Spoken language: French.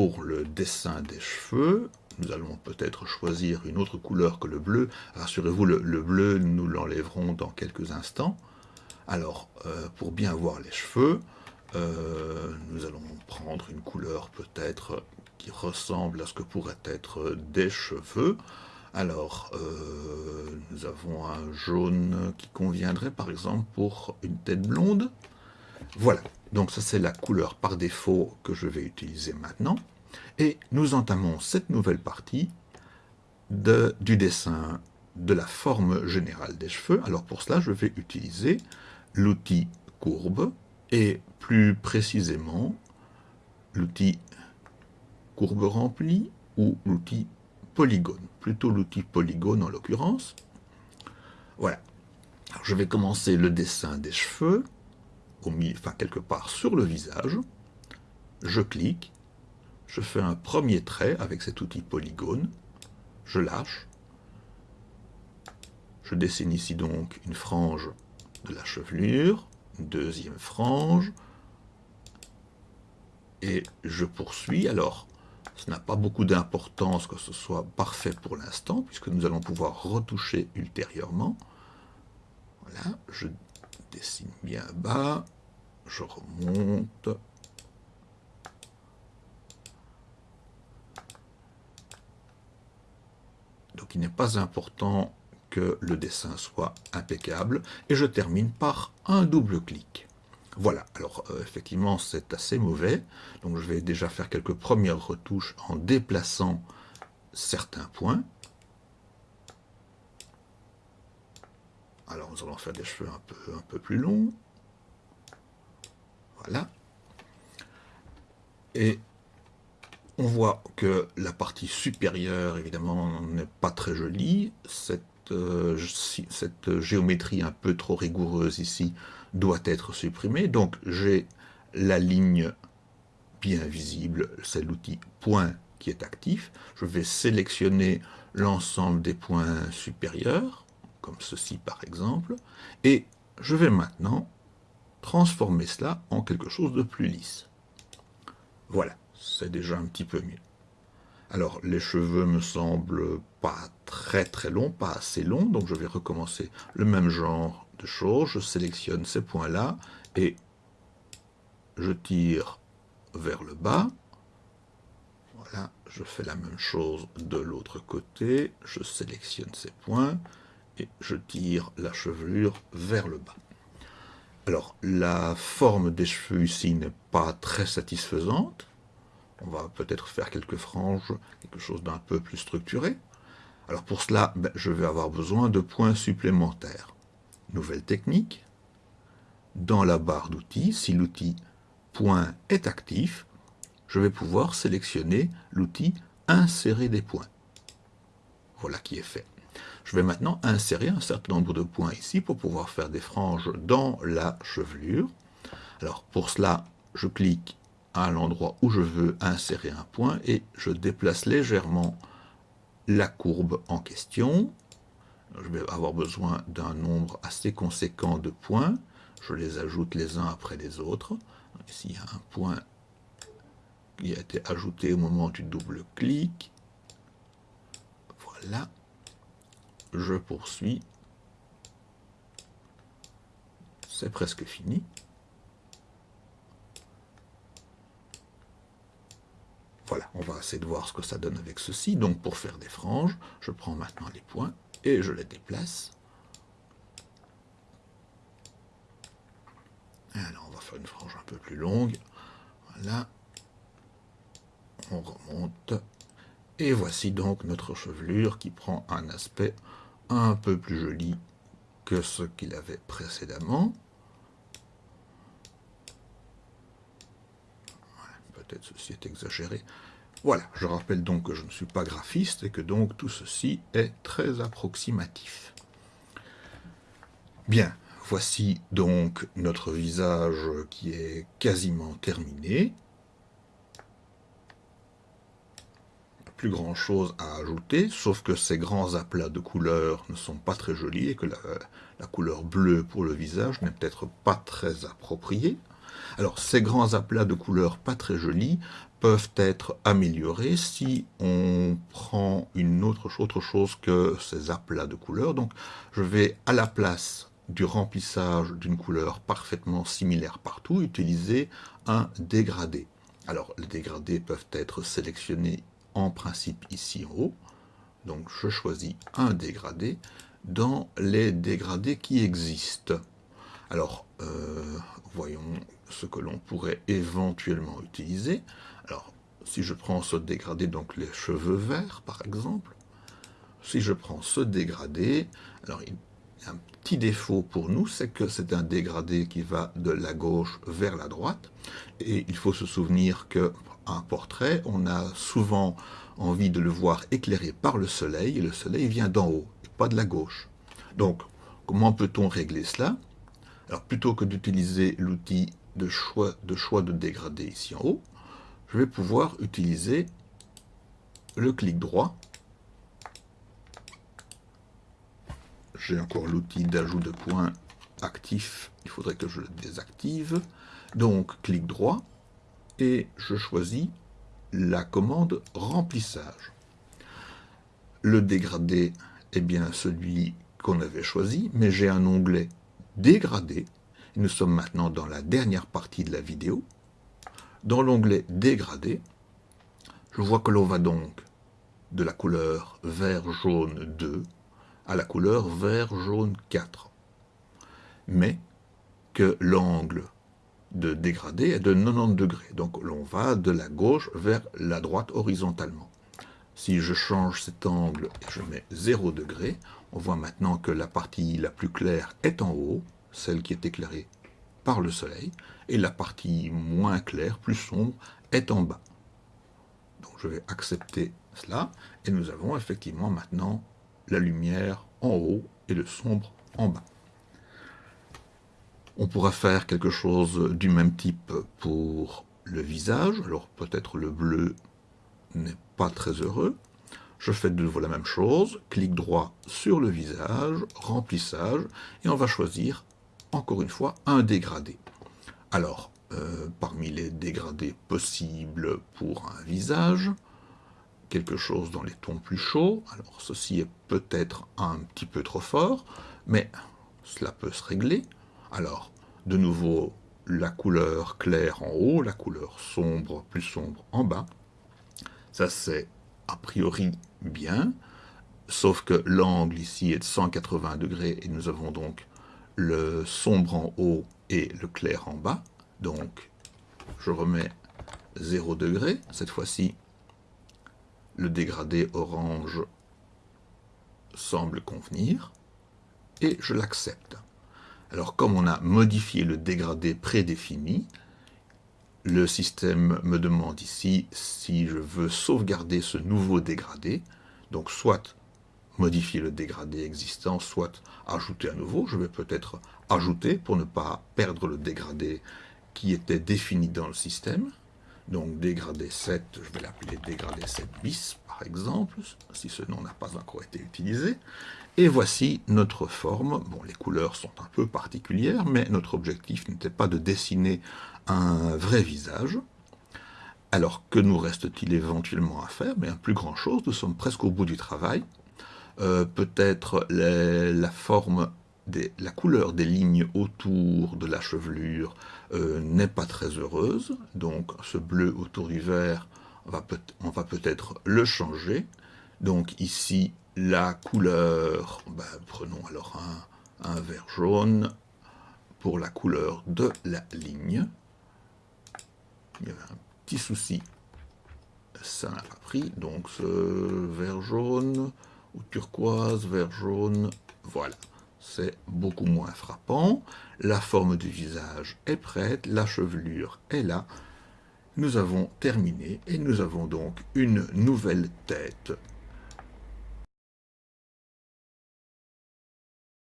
Pour le dessin des cheveux, nous allons peut-être choisir une autre couleur que le bleu. Rassurez-vous, le, bleu, nous l'enlèverons dans quelques instants. Alors, euh, pour bien voir les cheveux, euh, nous allons prendre une couleur peut-être qui ressemble à ce que pourrait être des cheveux. Alors, euh, nous avons un jaune qui conviendrait par exemple pour une tête blonde. Voilà, donc ça c'est la couleur par défaut que je vais utiliser maintenant. Et nous entamons cette nouvelle partie du dessin de la forme générale des cheveux. Alors pour cela, je vais utiliser l'outil courbe et plus précisément l'outil courbe remplie ou l'outil polygone, plutôt l'outil polygone en l'occurrence. Voilà. Je vais commencer le dessin des cheveux, enfin quelque part sur le visage. Je clique, je fais un premier trait avec cet outil polygone, je lâche, je dessine ici donc une frange de la chevelure, deuxième frange, et je poursuis. Alors, ce n'a pas beaucoup d'importance que ce soit parfait pour l'instant, puisque nous allons pouvoir retoucher ultérieurement. Voilà, je dessine bien bas, je remonte. Donc n'est pas important que le dessin soit impeccable, et je termine par un double clic. Voilà, alors euh, effectivement c'est assez mauvais, donc je vais déjà faire quelques premières retouches en déplaçant certains points. Alors nous allons faire des cheveux un peu, un peu plus longs. Voilà. Et on voit que la partie supérieure, évidemment, n'est pas très jolie. Cette, euh, cette géométrie un peu trop rigoureuse ici doit être supprimé. Donc j'ai la ligne bien visible, c'est l'outil point qui est actif. Je vais sélectionner l'ensemble des points supérieurs, comme ceci par exemple, et je vais maintenant transformer cela en quelque chose de plus lisse. Voilà, c'est déjà un petit peu mieux. Alors, les cheveux me semblent pas très très longs, pas assez longs, donc je vais recommencer le même genre choses, je sélectionne ces points-là et je tire vers le bas. Voilà, je fais la même chose de l'autre côté, je sélectionne ces points et je tire la chevelure vers le bas. Alors, la forme des cheveux ici n'est pas très satisfaisante. On va peut-être faire quelques franges, quelque chose d'un peu plus structuré. Alors pour cela, ben, je vais avoir besoin de points supplémentaires. Nouvelle technique. Dans la barre d'outils, si l'outil point est actif, je vais pouvoir sélectionner l'outil insérer des points. Voilà qui est fait. Je vais maintenant insérer un certain nombre de points ici pour pouvoir faire des franges dans la chevelure. Alors pour cela, je clique à l'endroit où je veux insérer un point et je déplace légèrement la courbe en question je vais avoir besoin d'un nombre assez conséquent de points. Je les ajoute les uns après les autres. Ici, il y a un point qui a été ajouté au moment du double clic. Voilà. Je poursuis. C'est presque fini. Voilà, on va essayer de voir ce que ça donne avec ceci. Donc pour faire des franges, je prends maintenant les points et je les déplace. Alors on va faire une frange un peu plus longue. Voilà. On remonte. Et voici donc notre chevelure qui prend un aspect un peu plus joli que ce qu'il avait précédemment. Peut-être ceci est exagéré. Voilà, je rappelle donc que je ne suis pas graphiste et que donc tout ceci est très approximatif. Bien, voici donc notre visage qui est quasiment terminé. Plus grand chose à ajouter, sauf que ces grands aplats de couleurs ne sont pas très jolis et que la, la couleur bleue pour le visage n'est peut-être pas très appropriée. Alors ces grands aplats de couleurs pas très jolis peuvent être améliorées si on prend une autre, autre chose que ces aplats de couleurs. Donc je vais à la place du remplissage d'une couleur parfaitement similaire partout, utiliser un dégradé. Alors les dégradés peuvent être sélectionnés en principe ici en haut. Donc je choisis un dégradé dans les dégradés qui existent. Alors, euh, voyons ce que l'on pourrait éventuellement utiliser. Alors, si je prends ce dégradé, donc les cheveux verts, par exemple, si je prends ce dégradé, alors il y a un petit défaut pour nous, c'est que c'est un dégradé qui va de la gauche vers la droite, et il faut se souvenir que un portrait, on a souvent envie de le voir éclairé par le soleil, et le soleil vient d'en haut, et pas de la gauche. Donc, comment peut-on régler cela? Alors, plutôt que d'utiliser l'outil de choix, de dégradé ici en haut, je vais pouvoir utiliser le clic droit. J'ai encore l'outil d'ajout de points actif, il faudrait que je le désactive. Donc, clic droit, et je choisis la commande remplissage. Le dégradé est bien celui qu'on avait choisi, mais j'ai un onglet dégradé. Nous sommes maintenant dans la dernière partie de la vidéo. Dans l'onglet dégradé, je vois que l'on va donc de la couleur vert-jaune 2 à la couleur vert-jaune 4. Mais que l'angle de dégradé est de 90 degrés. Donc l'on va de la gauche vers la droite horizontalement. Si je change cet angle et je mets 0 degré, on voit maintenant que la partie la plus claire est en haut, celle qui est éclairée par le soleil, et la partie moins claire, plus sombre, est en bas. Donc je vais accepter cela, et nous avons effectivement maintenant la lumière en haut et le sombre en bas. On pourra faire quelque chose du même type pour le visage. Alors peut-être le bleu n'est pas très heureux. Je fais de nouveau la même chose. Clic droit sur le visage, remplissage, et on va choisir, encore une fois, un dégradé. Alors, euh, parmi les dégradés possibles pour un visage, quelque chose dans les tons plus chauds. Alors ceci est peut-être un petit peu trop fort, mais cela peut se régler. Alors, de nouveau, la couleur claire en haut, la couleur sombre, plus sombre en bas. Ça, c'est a priori bien, sauf que l'angle ici est de 180 degrés et nous avons donc le sombre en haut et le clair en bas. Donc, je remets 0 degré. Cette fois-ci, le dégradé orange semble convenir et je l'accepte. Alors comme on a modifié le dégradé prédéfini, le système me demande ici si je veux sauvegarder ce nouveau dégradé, donc soit modifier le dégradé existant, soit ajouter un nouveau. Je vais peut-être ajouter pour ne pas perdre le dégradé qui était défini dans le système. Donc dégradé 7, je vais l'appeler dégradé 7 bis par exemple, si ce nom n'a pas encore été utilisé. Et voici notre forme. Bon, les couleurs sont un peu particulières, mais notre objectif n'était pas de dessiner un vrai visage. Alors, que nous reste-t-il éventuellement à faire? Mais plus grand chose, nous sommes presque au bout du travail. Euh, peut-être la forme, des, la couleur des lignes autour de la chevelure euh, n'est pas très heureuse. Donc, ce bleu autour du vert, on va peut-être le changer. Donc ici, la couleur, ben, prenons alors un, un, vert jaune pour la couleur de la ligne. Il y avait un petit souci, ça n'a pas pris, donc ce vert jaune ou turquoise, vert jaune, voilà. C'est beaucoup moins frappant, la forme du visage est prête, la chevelure est là, nous avons terminé et nous avons donc une nouvelle tête